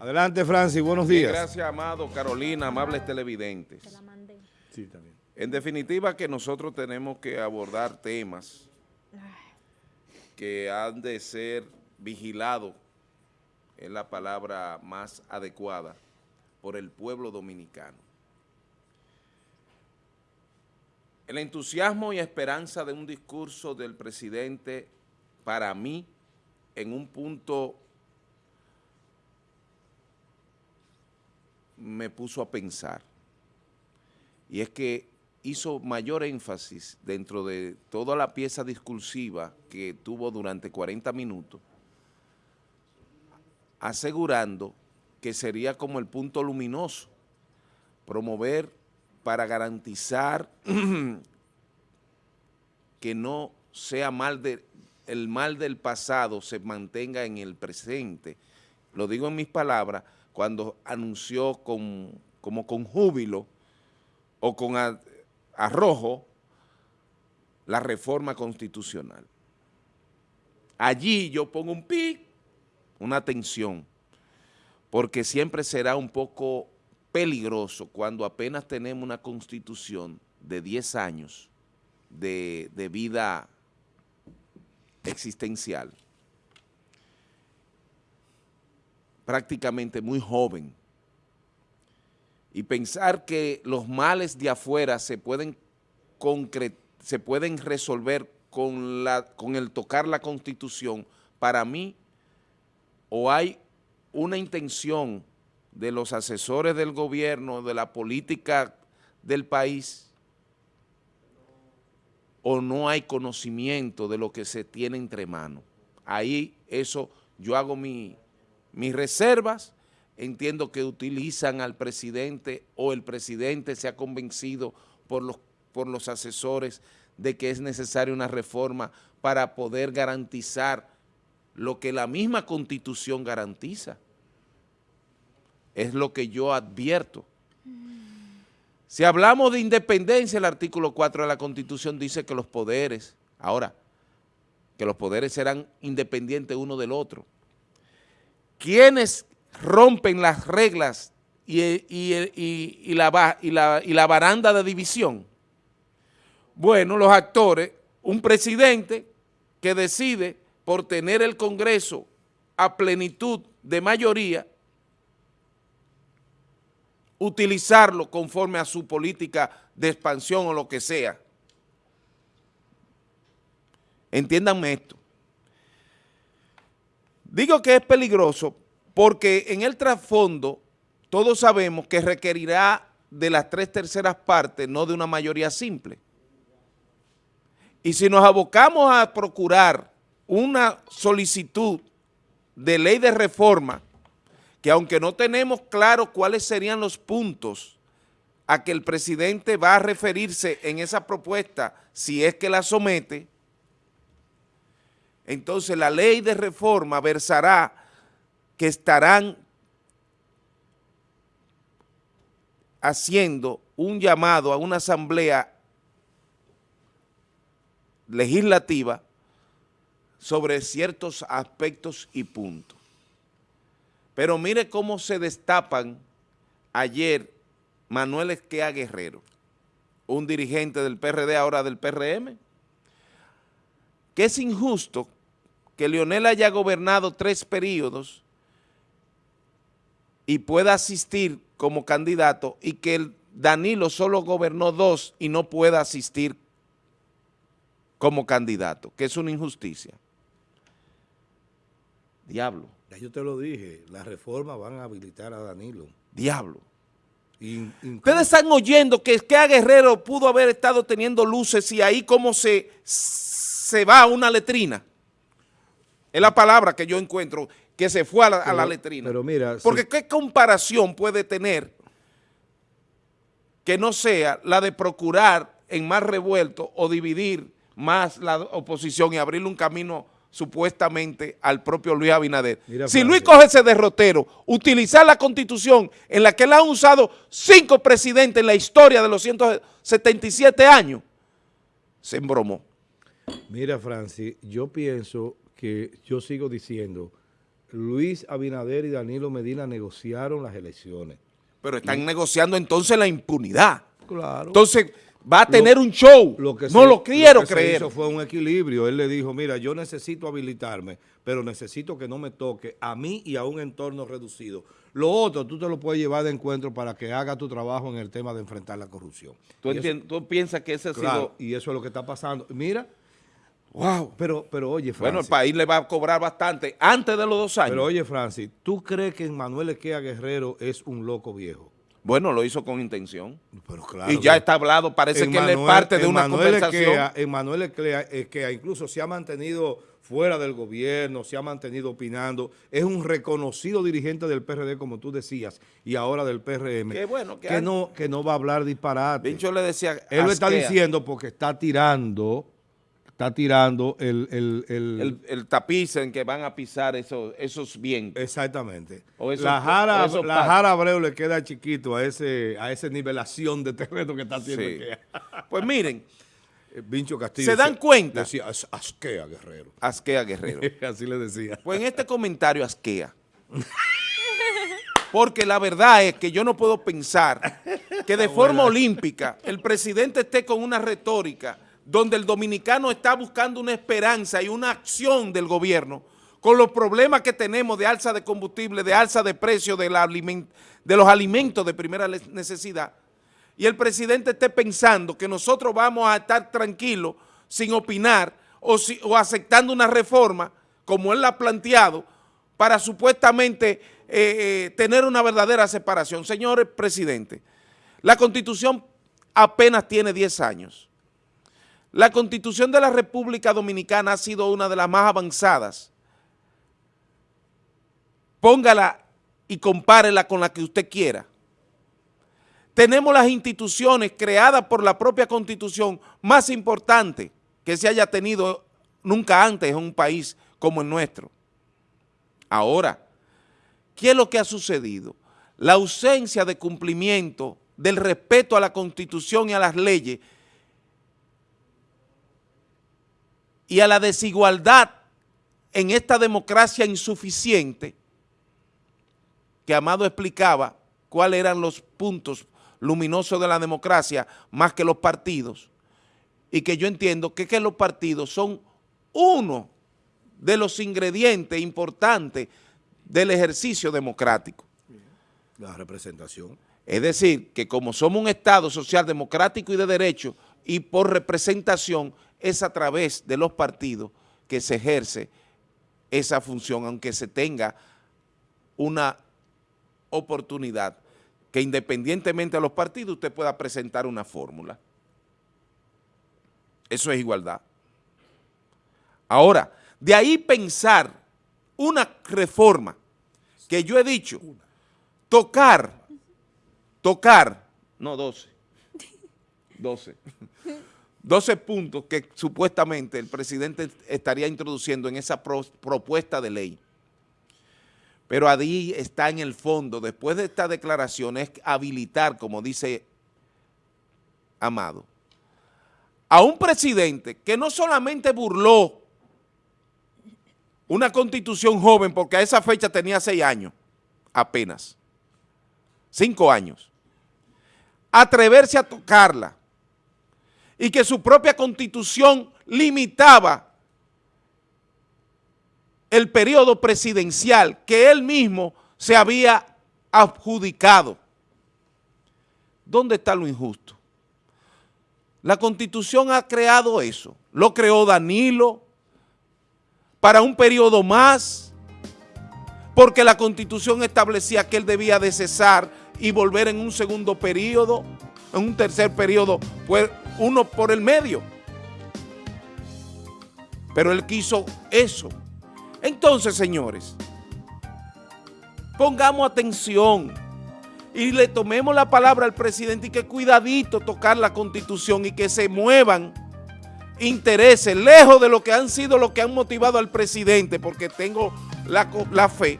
Adelante, Francis, buenos días. gracias, Amado, Carolina, amables televidentes. Sí, también. En definitiva, que nosotros tenemos que abordar temas que han de ser vigilados, es la palabra más adecuada, por el pueblo dominicano. El entusiasmo y esperanza de un discurso del presidente, para mí, en un punto me puso a pensar. Y es que hizo mayor énfasis dentro de toda la pieza discursiva que tuvo durante 40 minutos, asegurando que sería como el punto luminoso, promover para garantizar que no sea mal de, el mal del pasado se mantenga en el presente. Lo digo en mis palabras, cuando anunció con, como con júbilo o con arrojo la reforma constitucional. Allí yo pongo un pi, una tensión, porque siempre será un poco peligroso cuando apenas tenemos una constitución de 10 años de vida existencial prácticamente muy joven. Y pensar que los males de afuera se pueden, se pueden resolver con, la, con el tocar la Constitución, para mí, o hay una intención de los asesores del gobierno, de la política del país, o no hay conocimiento de lo que se tiene entre manos. Ahí eso, yo hago mi, mis reservas, entiendo que utilizan al presidente o el presidente se ha convencido por los, por los asesores de que es necesaria una reforma para poder garantizar lo que la misma Constitución garantiza. Es lo que yo advierto. Si hablamos de independencia, el artículo 4 de la Constitución dice que los poderes, ahora, que los poderes serán independientes uno del otro. ¿Quiénes rompen las reglas y, la, la baranda de división? Bueno, los actores, un presidente que decide por tener el Congreso a plenitud de mayoría, utilizarlo conforme a su política de expansión o lo que sea. Entiéndanme esto. Digo que es peligroso porque en el trasfondo todos sabemos que requerirá de las tres terceras partes, no de una mayoría simple. Y si nos abocamos a procurar una solicitud de ley de reforma, que aunque no tenemos claro cuáles serían los puntos a que el presidente va a referirse en esa propuesta, si es que la somete, entonces la ley de reforma versará que estarán haciendo un llamado a una asamblea legislativa sobre ciertos aspectos y puntos. Pero mire cómo se destapan ayer Manuel Esquea Guerrero, un dirigente del PRD, ahora del PRM, que es injusto que Leonel haya gobernado tres periodos y pueda asistir como candidato y que Danilo solo gobernó dos y no pueda asistir como candidato, que es una injusticia. Diablo. Ya yo te lo dije, las reformas van a habilitar a Danilo. Diablo. Ustedes están oyendo que, que a Guerrero pudo haber estado teniendo luces y ahí como se, se va a una letrina. Es la palabra que yo encuentro que se fue a la, letrina. Pero mira... Porque ¿qué comparación puede tener que no sea la de procurar en más revuelto o dividir más la oposición y abrirle un camino supuestamente al propio Luis Abinader. si Luis coge ese derrotero, utilizar la constitución en la que él ha usado cinco presidentes en la historia de los 177 años, se embromó. Mira, Francis, yo pienso que yo sigo diciendo, Luis Abinader y Danilo Medina negociaron las elecciones. Pero están negociando entonces la impunidad. Claro. Entonces va a tener un show. Lo que no se- lo quiero que creer. hizo fue un equilibrio. Él le dijo, mira, yo necesito habilitarme, pero necesito que no me toque a mí y a un entorno reducido. Lo otro, tú te lo puedes llevar de encuentro para que haga tu trabajo en el tema de enfrentar la corrupción. ¿Tú, eso- tú piensas que ese ha claro, sido... y eso es lo que está pasando. Mira, Wow. pero, pero oye, Bueno, el Francis, país le va a cobrar bastante antes de los dos años. pero oye, Francis, ¿tú crees que Manuel Equea Guerrero es un loco viejo? bueno, lo hizo con intención. Pero claro. y ya está hablado, parece que él es parte de una conversación. Equea, Emmanuel Equea, Equea incluso se ha mantenido fuera del gobierno, se ha mantenido opinando, es un reconocido dirigente del PRD, como tú decías, y ahora del PRM, Qué bueno que que, no, que no va a hablar disparate. Vincho le decía... Él lo está diciendo porque está tirando, está tirando el... el- el- El, el tapiz en que van a pisar esos, esos vientos. Exactamente. O esos- la jara, o la jara Abreu le queda chiquito a ese a esa nivelación de terreno que está haciendo Sí. Pues miren, Eh, Vincho Castillo. ¿Se dan cuenta? Decía, "As- asquea, guerrero. Asquea Guerrero. Así le decía. Pues en este comentario asquea. Porque la verdad es que yo no puedo pensar que de forma olímpica el presidente esté con una retórica donde el dominicano está buscando una esperanza y una acción del gobierno con los problemas que tenemos de alza de combustible, de alza de precios de, los alimentos de primera necesidad, y el presidente esté pensando que nosotros vamos a estar tranquilos sin opinar o aceptando una reforma como él la ha planteado para supuestamente eh, eh, tener una verdadera separación. Señores presidente, la Constitución apenas tiene 10 años. La Constitución de la República Dominicana ha sido una de las más avanzadas. Póngala y compárela con la que usted quiera. Tenemos las instituciones creadas por la propia Constitución más importantes que se haya tenido nunca antes en un país como el nuestro. Ahora, ¿qué es lo que ha sucedido? La ausencia de cumplimiento del respeto a la Constitución y a las leyes y a la desigualdad en esta democracia insuficiente que Amado explicaba cuáles eran los puntos luminosos de la democracia más que los partidos y que yo entiendo que, que los partidos son uno de los ingredientes importantes del ejercicio democrático. La representación. Es decir, que como somos un Estado social democrático y de derecho y por representación es a través de los partidos que se ejerce esa función, aunque se tenga una oportunidad que independientemente de los partidos usted pueda presentar una fórmula. Eso es igualdad. Ahora, de ahí pensar una reforma que yo he dicho, tocar, tocar, no 12, 12, 12 puntos que supuestamente el presidente estaría introduciendo en esa pro- propuesta de ley. Pero ahí está en el fondo, después de esta declaración, es habilitar, como dice Amado, a un presidente que no solamente burló una constitución joven, porque a esa fecha tenía seis años, apenas, cinco años, atreverse a tocarla y que su propia constitución limitaba el periodo presidencial que él mismo se había adjudicado. ¿Dónde está lo injusto? La Constitución ha creado eso. Lo creó Danilo para un periodo más, porque la Constitución establecía que él debía de cesar y volver en un segundo periodo, en un tercer periodo, pues uno por el medio. Pero él quiso eso. Entonces, señores, pongamos atención y le tomemos la palabra al presidente y que cuidadito tocar la constitución y que se muevan intereses lejos de lo que han sido lo que han motivado al presidente, porque tengo la, la fe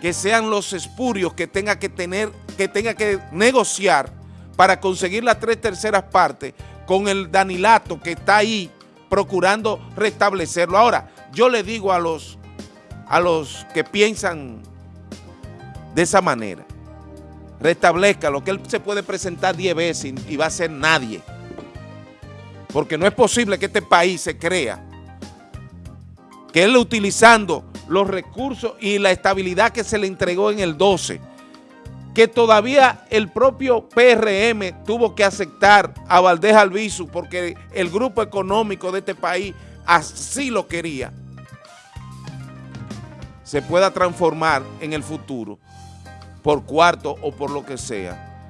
que sean los espurios que tenga que tener, que tenga que negociar para conseguir las tres terceras partes con el Danilato que está ahí procurando restablecerlo. Ahora, yo le digo a los a los que piensan de esa manera. Restablezca lo que él se puede presentar 10 veces y, y va a ser nadie. Porque no es posible que este país se crea que él utilizando los recursos y la estabilidad que se le entregó en el 12, que todavía el propio PRM tuvo que aceptar a Valdés Albizu porque el grupo económico de este país así lo quería, se pueda transformar en el futuro, por cuarto o por lo que sea,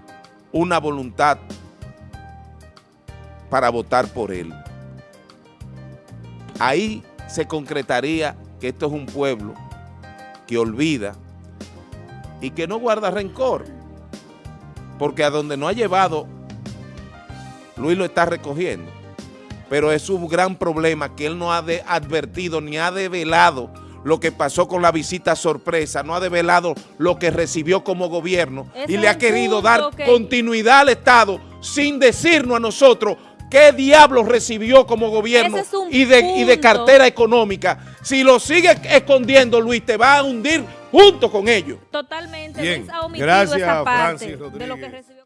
una voluntad para votar por él. Ahí se concretaría que esto es un pueblo que olvida y que no guarda rencor, porque a donde no ha llevado, Luis lo está recogiendo, pero es un gran problema que él no ha de advertido ni ha develado lo que pasó con la visita sorpresa, no ha develado lo que recibió como gobierno Ese y le ha querido punto dar continuidad al Estado sin decirnos a nosotros qué diablos recibió como gobierno es y de, y de cartera económica. Si lo sigue escondiendo, Luis, te va a hundir junto con ellos. Totalmente. Bien. Luis ha omitido Gracias, esa parte Francis de lo que recibió.